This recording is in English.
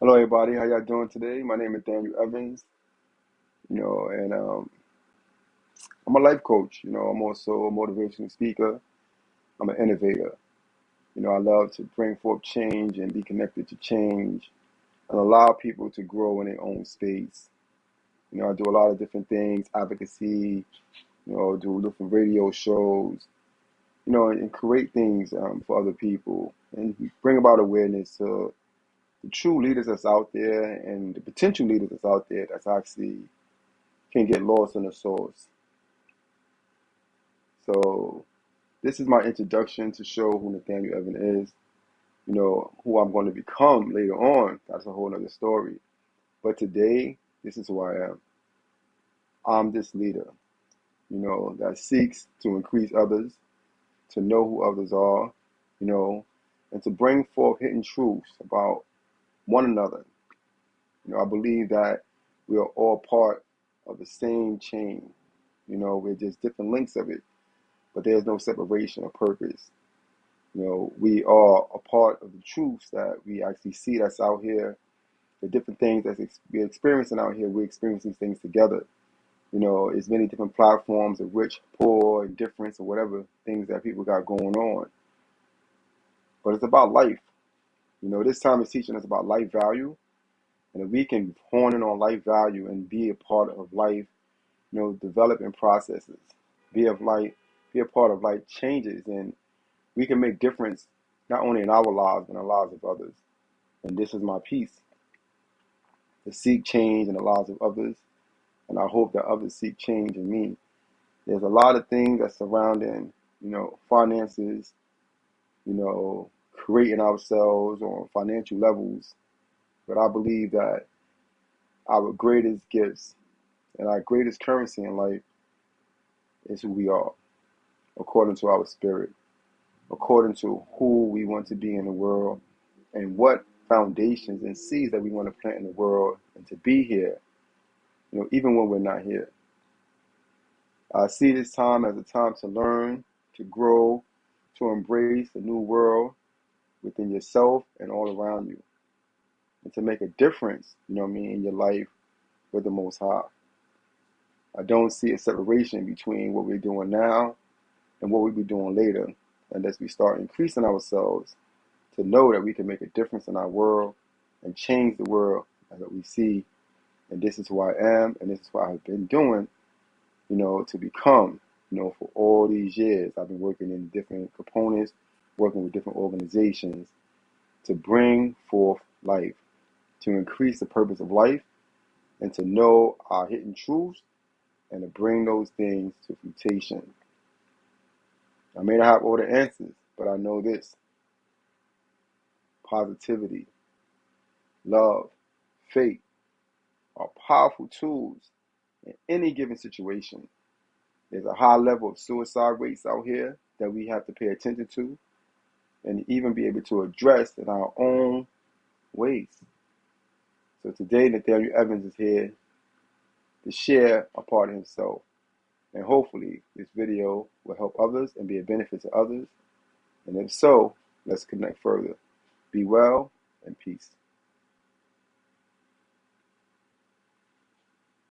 Hello, everybody. How y'all doing today? My name is Nathaniel Evans. You know, and um, I'm a life coach. You know, I'm also a motivational speaker. I'm an innovator. You know, I love to bring forth change and be connected to change and allow people to grow in their own space. You know, I do a lot of different things, advocacy. You know, do different radio shows. You know, and create things um, for other people and bring about awareness to the true leaders that's out there and the potential leaders that's out there that's actually can get lost in the source. So this is my introduction to show who Nathaniel Evan is. You know, who I'm going to become later on. That's a whole other story. But today, this is who I am. I'm this leader, you know, that seeks to increase others, to know who others are, you know, and to bring forth hidden truths about one another. You know, I believe that we are all part of the same chain. You know, we're just different links of it, but there's no separation or purpose. You know, we are a part of the truths that we actually see that's out here, the different things that we're experiencing out here. We're experiencing things together. You know, it's many different platforms of rich, poor, indifference, or whatever things that people got going on. But it's about life. You know, this time is teaching us about life value. And if we can hone in on life value and be a part of life, you know, developing processes, be of life, be a part of life changes, and we can make difference not only in our lives but in the lives of others. And this is my piece to seek change in the lives of others, and I hope that others seek change in me. There's a lot of things that surrounding, you know, finances, you know, creating ourselves on financial levels, but I believe that our greatest gifts and our greatest currency in life is who we are, according to our spirit, according to who we want to be in the world, and what foundations and seeds that we want to plant in the world and to be here, you know, even when we're not here. I see this time as a time to learn, to grow, to embrace a new world within yourself and all around you, and to make a difference, you know what I mean, in your life with the Most High. I don't see a separation between what we're doing now and what we'll be doing later unless we start increasing ourselves to know that we can make a difference in our world and change the world that we see. And this is who I am, and this is what I've been doing, you know, to become, you know, for all these years. I've been working in different components, working with different organizations to bring forth life, to increase the purpose of life, and to know our hidden truths and to bring those things to fruition. I may not have all the answers, but I know this positivity, love, faith are powerful tools in any given situation. There's a high level of suicide rates out here that we have to pay attention to and even be able to address in our own ways. So today, Nathaniel Evans is here to share a part of himself. And hopefully, this video will help others and be a benefit to others. And if so, let's connect further. Be well and peace.